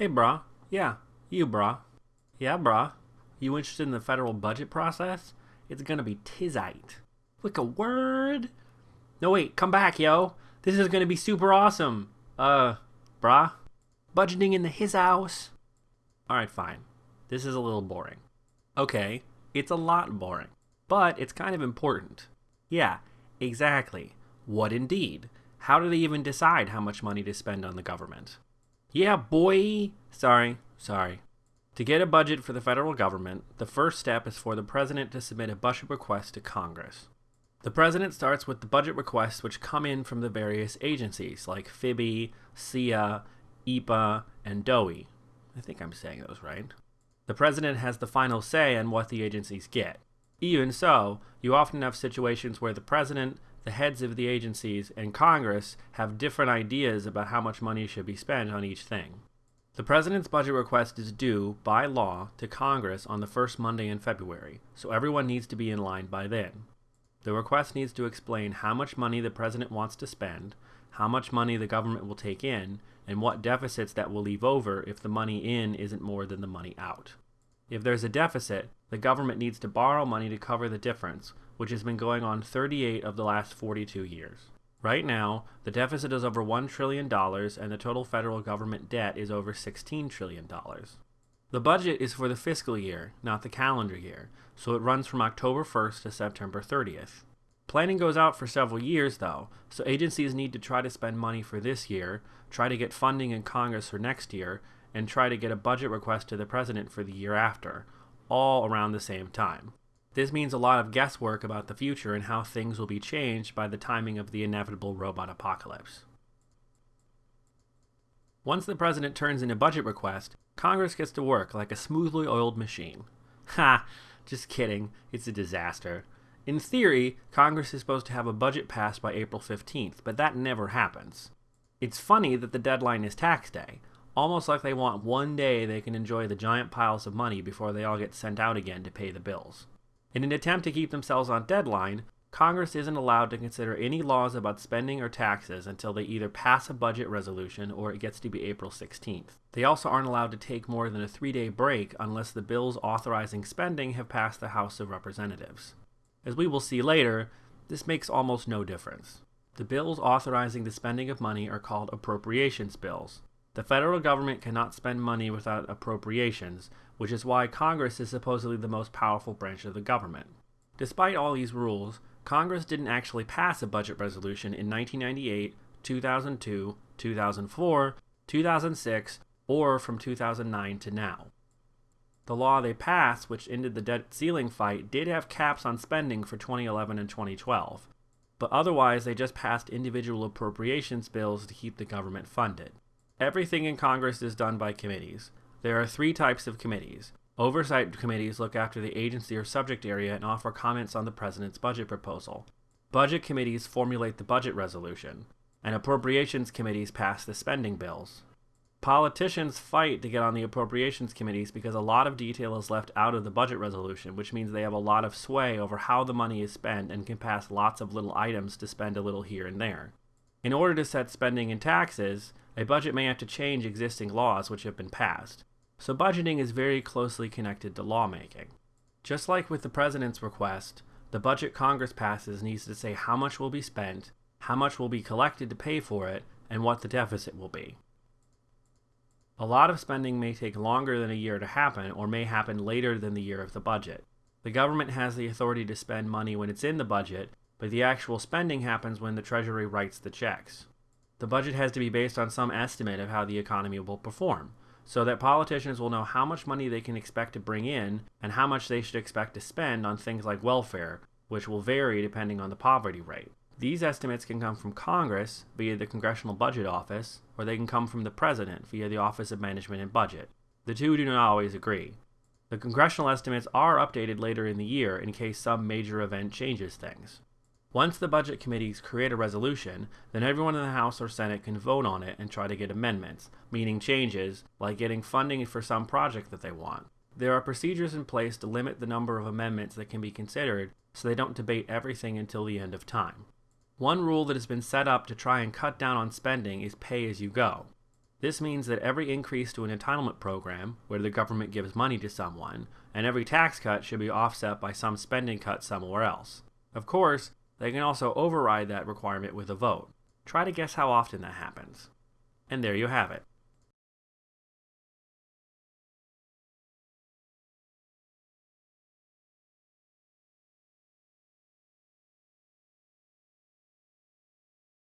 Hey, brah. Yeah, you, brah. Yeah, brah. You interested in the federal budget process? It's gonna be tizite. Like a word? No, wait, come back, yo. This is gonna be super awesome. Uh, brah? Budgeting in the his house? Alright, fine. This is a little boring. Okay, it's a lot boring. But it's kind of important. Yeah, exactly. What indeed? How do they even decide how much money to spend on the government? Yeah, boy! Sorry, sorry. To get a budget for the federal government, the first step is for the president to submit a budget request to Congress. The president starts with the budget requests which come in from the various agencies like FIBI, SIA, EPA, and DOE. I think I'm saying those right. The president has the final say on what the agencies get. Even so, you often have situations where the president, the heads of the agencies, and Congress have different ideas about how much money should be spent on each thing. The President's budget request is due, by law, to Congress on the first Monday in February, so everyone needs to be in line by then. The request needs to explain how much money the President wants to spend, how much money the government will take in, and what deficits that will leave over if the money in isn't more than the money out. If there's a deficit, the government needs to borrow money to cover the difference, which has been going on 38 of the last 42 years. Right now, the deficit is over $1 trillion and the total federal government debt is over $16 trillion. The budget is for the fiscal year, not the calendar year, so it runs from October 1st to September 30th. Planning goes out for several years, though, so agencies need to try to spend money for this year, try to get funding in Congress for next year, and try to get a budget request to the President for the year after, all around the same time. This means a lot of guesswork about the future and how things will be changed by the timing of the inevitable robot apocalypse. Once the president turns in a budget request, Congress gets to work like a smoothly oiled machine. Ha! Just kidding, it's a disaster. In theory, Congress is supposed to have a budget passed by April 15th, but that never happens. It's funny that the deadline is tax day, almost like they want one day they can enjoy the giant piles of money before they all get sent out again to pay the bills. In an attempt to keep themselves on deadline, Congress isn't allowed to consider any laws about spending or taxes until they either pass a budget resolution or it gets to be April 16th. They also aren't allowed to take more than a three day break unless the bills authorizing spending have passed the House of Representatives. As we will see later, this makes almost no difference. The bills authorizing the spending of money are called appropriations bills. The federal government cannot spend money without appropriations, which is why Congress is supposedly the most powerful branch of the government. Despite all these rules, Congress didn't actually pass a budget resolution in 1998, 2002, 2004, 2006, or from 2009 to now. The law they passed, which ended the debt ceiling fight, did have caps on spending for 2011 and 2012, but otherwise they just passed individual appropriations bills to keep the government funded. Everything in Congress is done by committees, there are three types of committees. Oversight committees look after the agency or subject area and offer comments on the president's budget proposal. Budget committees formulate the budget resolution, and appropriations committees pass the spending bills. Politicians fight to get on the appropriations committees because a lot of detail is left out of the budget resolution, which means they have a lot of sway over how the money is spent and can pass lots of little items to spend a little here and there. In order to set spending and taxes, a budget may have to change existing laws which have been passed so budgeting is very closely connected to lawmaking. Just like with the president's request, the budget Congress passes needs to say how much will be spent, how much will be collected to pay for it, and what the deficit will be. A lot of spending may take longer than a year to happen or may happen later than the year of the budget. The government has the authority to spend money when it's in the budget, but the actual spending happens when the Treasury writes the checks. The budget has to be based on some estimate of how the economy will perform so that politicians will know how much money they can expect to bring in and how much they should expect to spend on things like welfare, which will vary depending on the poverty rate. These estimates can come from Congress via the Congressional Budget Office, or they can come from the President via the Office of Management and Budget. The two do not always agree. The congressional estimates are updated later in the year in case some major event changes things. Once the budget committees create a resolution, then everyone in the House or Senate can vote on it and try to get amendments, meaning changes, like getting funding for some project that they want. There are procedures in place to limit the number of amendments that can be considered so they don't debate everything until the end of time. One rule that has been set up to try and cut down on spending is pay as you go. This means that every increase to an entitlement program, where the government gives money to someone, and every tax cut should be offset by some spending cut somewhere else. Of course, they can also override that requirement with a vote. Try to guess how often that happens. And there you have it.